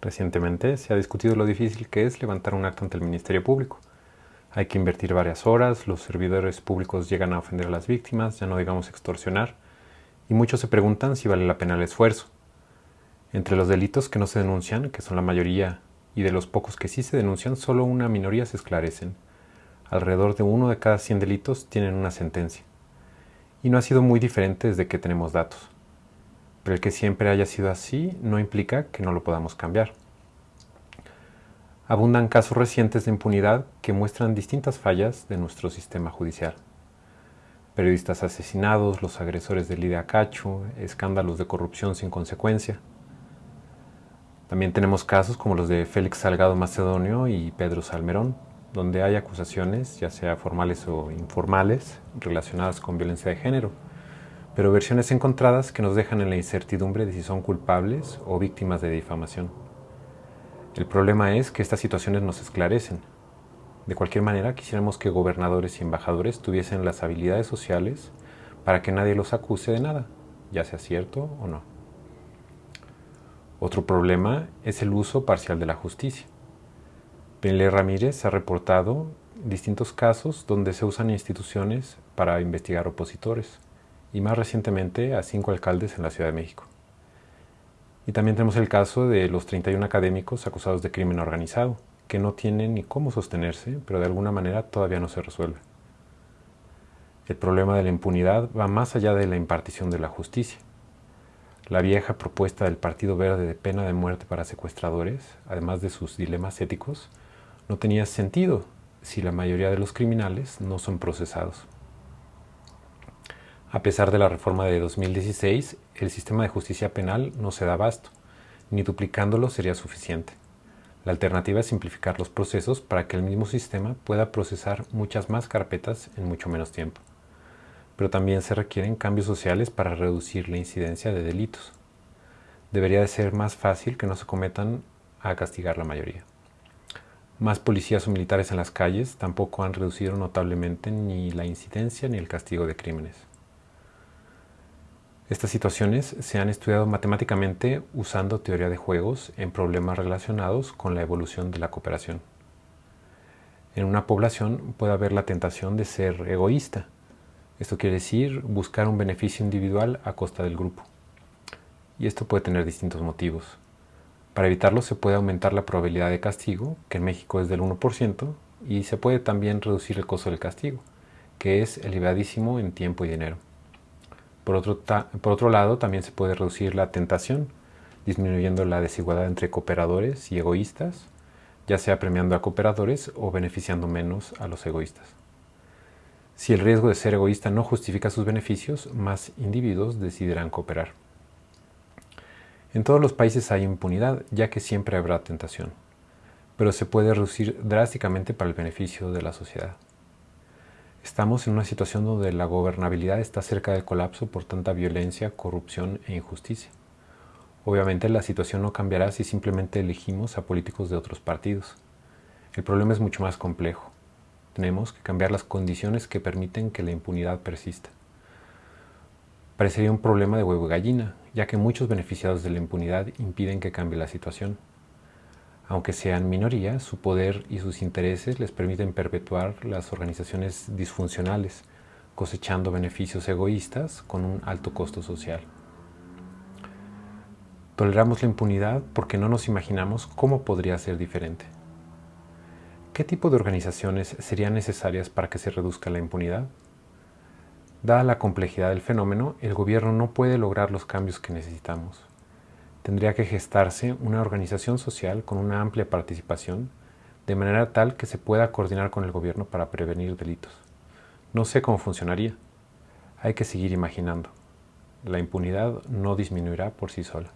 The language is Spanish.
Recientemente se ha discutido lo difícil que es levantar un acto ante el Ministerio Público. Hay que invertir varias horas, los servidores públicos llegan a ofender a las víctimas, ya no digamos extorsionar, y muchos se preguntan si vale la pena el esfuerzo. Entre los delitos que no se denuncian, que son la mayoría, y de los pocos que sí se denuncian, solo una minoría se esclarecen. Alrededor de uno de cada 100 delitos tienen una sentencia. Y no ha sido muy diferente desde que tenemos datos. Pero el que siempre haya sido así no implica que no lo podamos cambiar. Abundan casos recientes de impunidad que muestran distintas fallas de nuestro sistema judicial. Periodistas asesinados, los agresores de Lidia Cacho, escándalos de corrupción sin consecuencia. También tenemos casos como los de Félix Salgado Macedonio y Pedro Salmerón, donde hay acusaciones, ya sea formales o informales, relacionadas con violencia de género pero versiones encontradas que nos dejan en la incertidumbre de si son culpables o víctimas de difamación. El problema es que estas situaciones nos esclarecen. De cualquier manera, quisiéramos que gobernadores y embajadores tuviesen las habilidades sociales para que nadie los acuse de nada, ya sea cierto o no. Otro problema es el uso parcial de la justicia. Benle Ramírez ha reportado distintos casos donde se usan instituciones para investigar opositores y más recientemente a cinco alcaldes en la Ciudad de México. Y también tenemos el caso de los 31 académicos acusados de crimen organizado, que no tienen ni cómo sostenerse, pero de alguna manera todavía no se resuelve. El problema de la impunidad va más allá de la impartición de la justicia. La vieja propuesta del Partido Verde de pena de muerte para secuestradores, además de sus dilemas éticos, no tenía sentido si la mayoría de los criminales no son procesados. A pesar de la reforma de 2016, el sistema de justicia penal no se da abasto, ni duplicándolo sería suficiente. La alternativa es simplificar los procesos para que el mismo sistema pueda procesar muchas más carpetas en mucho menos tiempo. Pero también se requieren cambios sociales para reducir la incidencia de delitos. Debería de ser más fácil que no se cometan a castigar la mayoría. Más policías o militares en las calles tampoco han reducido notablemente ni la incidencia ni el castigo de crímenes. Estas situaciones se han estudiado matemáticamente usando teoría de juegos en problemas relacionados con la evolución de la cooperación. En una población puede haber la tentación de ser egoísta. Esto quiere decir buscar un beneficio individual a costa del grupo. Y esto puede tener distintos motivos. Para evitarlo se puede aumentar la probabilidad de castigo, que en México es del 1%, y se puede también reducir el costo del castigo, que es elevadísimo en tiempo y dinero. Por otro, lado, también se puede reducir la tentación, disminuyendo la desigualdad entre cooperadores y egoístas, ya sea premiando a cooperadores o beneficiando menos a los egoístas. Si el riesgo de ser egoísta no justifica sus beneficios, más individuos decidirán cooperar. En todos los países hay impunidad, ya que siempre habrá tentación, pero se puede reducir drásticamente para el beneficio de la sociedad. Estamos en una situación donde la gobernabilidad está cerca del colapso por tanta violencia, corrupción e injusticia. Obviamente la situación no cambiará si simplemente elegimos a políticos de otros partidos. El problema es mucho más complejo. Tenemos que cambiar las condiciones que permiten que la impunidad persista. Parecería un problema de huevo y gallina, ya que muchos beneficiados de la impunidad impiden que cambie la situación. Aunque sean minoría, su poder y sus intereses les permiten perpetuar las organizaciones disfuncionales, cosechando beneficios egoístas con un alto costo social. Toleramos la impunidad porque no nos imaginamos cómo podría ser diferente. ¿Qué tipo de organizaciones serían necesarias para que se reduzca la impunidad? Dada la complejidad del fenómeno, el gobierno no puede lograr los cambios que necesitamos tendría que gestarse una organización social con una amplia participación, de manera tal que se pueda coordinar con el gobierno para prevenir delitos. No sé cómo funcionaría. Hay que seguir imaginando. La impunidad no disminuirá por sí sola.